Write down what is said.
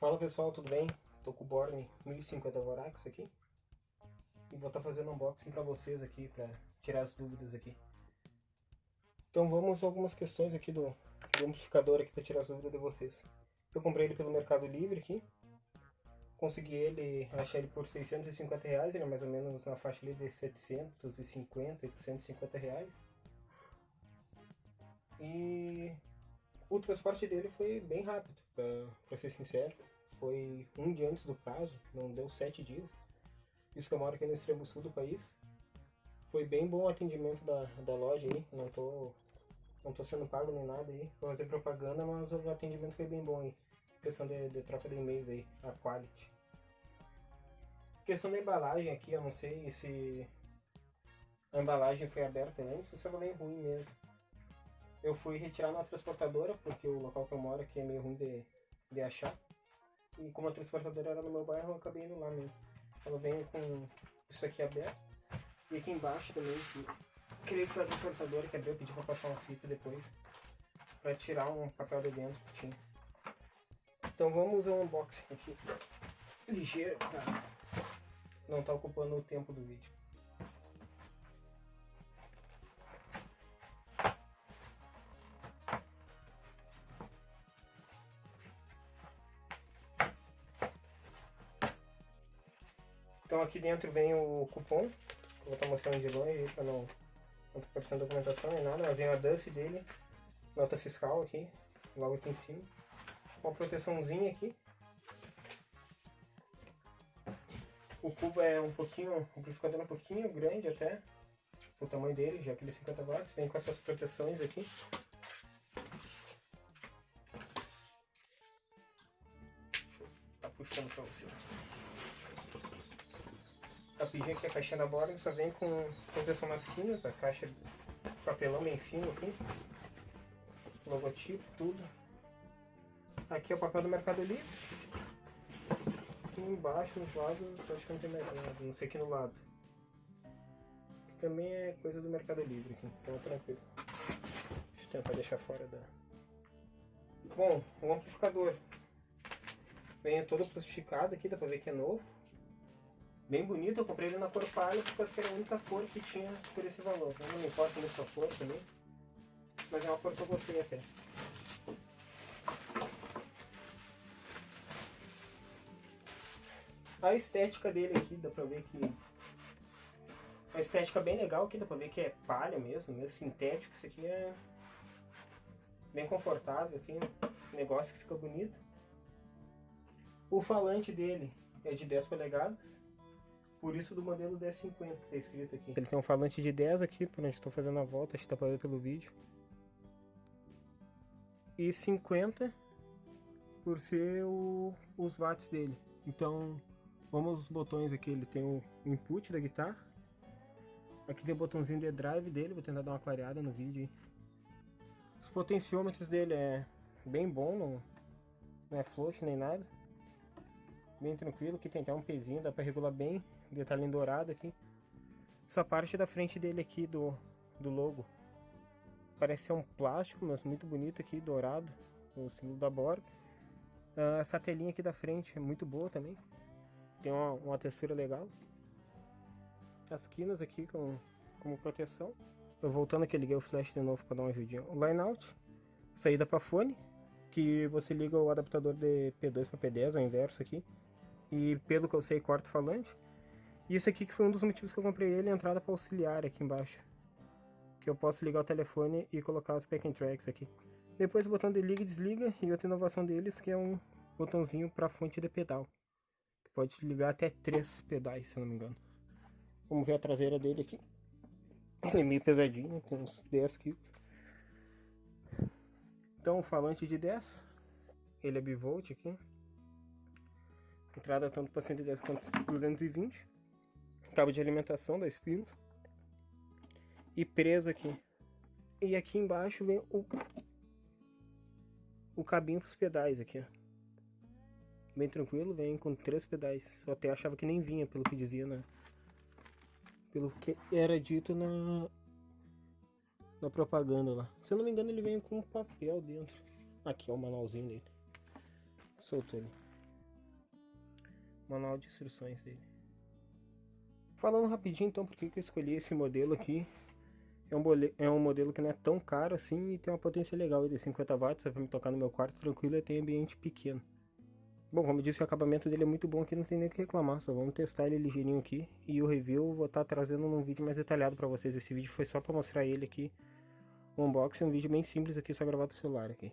Fala pessoal, tudo bem? Tô com o Borne 1050 Vorax aqui e vou estar tá fazendo unboxing para vocês aqui, para tirar as dúvidas aqui. Então vamos a algumas questões aqui do, do amplificador aqui para tirar as dúvidas de vocês. Eu comprei ele pelo Mercado Livre aqui, consegui ele, achei ele por 650 reais, ele é mais ou menos na faixa ali de 750, 850 reais. E o transporte dele foi bem rápido, para ser sincero. Foi um dia antes do prazo, não deu sete dias. Isso que eu moro aqui no extremo sul do país. Foi bem bom o atendimento da, da loja aí, não tô, não tô sendo pago nem nada aí, vou fazer propaganda, mas o atendimento foi bem bom aí. Questão de, de troca de e-mails aí, a quality. Questão da embalagem aqui, eu não sei se a embalagem foi aberta antes ou se ela é ruim mesmo. Eu fui retirar na transportadora, porque o local que eu moro aqui é meio ruim de, de achar. E como a transportadora era no meu bairro, eu acabei indo lá mesmo. Ela vem com isso aqui aberto. E aqui embaixo também, que creio que foi a transportadora que abriu, pedi pra passar uma fita depois. Pra tirar um papel de dentro que tinha. Então vamos ao unboxing aqui. Ligeiro, pra não tá ocupando o tempo do vídeo. Então aqui dentro vem o cupom, que eu vou estar mostrando de longe para não, não tá aparecendo documentação nem nada, mas vem a DUF dele, nota fiscal aqui, logo aqui em cima. Uma proteçãozinha aqui. O cubo é um pouquinho, amplificador é um pouquinho grande até, o tamanho dele, já que ele é 50 watts, vem com essas proteções aqui. Tá puxando para vocês rapidinho aqui a caixinha da borda, só vem com proteção nas quinas, a caixa de papelão bem fino aqui, logotipo, tudo. Aqui é o papel do Mercado Livre. Aqui embaixo, nos lados, acho que não tem mais nada, não sei aqui no lado. Aqui também é coisa do Mercado Livre, aqui, então é tranquilo. Deixa eu tentar deixar fora da... Bom, o amplificador vem todo plastificado aqui, dá pra ver que é novo bem bonito. Eu comprei ele na cor palha porque era a única cor que tinha por esse valor. Eu não me importa muito a cor também, mas é uma cor que eu gostei até. A estética dele aqui, dá pra ver que... A estética bem legal aqui, dá pra ver que é palha mesmo, meio sintético. Isso aqui é bem confortável aqui, negócio que fica bonito. O falante dele é de 10 polegadas. Por isso do modelo D50 que está escrito aqui. Ele tem um falante de 10 aqui, por onde estou fazendo a volta, acho que dá para ver pelo vídeo. E 50 por ser o, os watts dele. Então, vamos aos botões aqui. Ele tem o input da guitarra. Aqui tem o botãozinho de drive dele, vou tentar dar uma clareada no vídeo. Os potenciômetros dele é bem bom, não, não é flush nem nada. Bem tranquilo, aqui tem até um pezinho, dá para regular bem detalhe dourado aqui. Essa parte da frente dele aqui do, do logo parece ser um plástico, mas muito bonito aqui, dourado, o símbolo da Borg. Uh, essa telinha aqui da frente é muito boa também, tem uma, uma textura legal. As quinas aqui com, como proteção. Eu voltando aqui, liguei o flash de novo para dar uma ajudinha. O line out, saída para fone, que você liga o adaptador de P2 para P10, ao inverso aqui. E pelo que eu sei, corta o falante. E isso aqui que foi um dos motivos que eu comprei ele, a entrada para auxiliar aqui embaixo. Que eu posso ligar o telefone e colocar os packing tracks aqui. Depois o botão de liga e desliga e outra inovação deles que é um botãozinho para fonte de pedal. Que pode ligar até três pedais, se não me engano. Vamos ver a traseira dele aqui. Ele é meio pesadinho, tem uns 10 kg. Então o falante de 10, ele é bivolt aqui. Entrada tanto para 110 quanto 220 cabo de alimentação da Spinos e preso aqui. E aqui embaixo vem o, o cabinho para os pedais aqui, ó. Bem tranquilo, vem com três pedais. Eu até achava que nem vinha, pelo que dizia na... Pelo que era dito na... Na propaganda lá. Se eu não me engano, ele vem com um papel dentro. Aqui é o manualzinho dele. Soltou ele. manual de instruções dele. Falando rapidinho então por que eu escolhi esse modelo aqui. É um, é um modelo que não é tão caro assim e tem uma potência legal de 50 watts, é pra me tocar no meu quarto tranquilo e tem ambiente pequeno. Bom, como eu disse, o acabamento dele é muito bom aqui, não tem nem o que reclamar, só vamos testar ele ligeirinho aqui. E o review vou estar tá trazendo num vídeo mais detalhado para vocês. Esse vídeo foi só para mostrar ele aqui, o unboxing, um vídeo bem simples aqui, só gravado do celular aqui.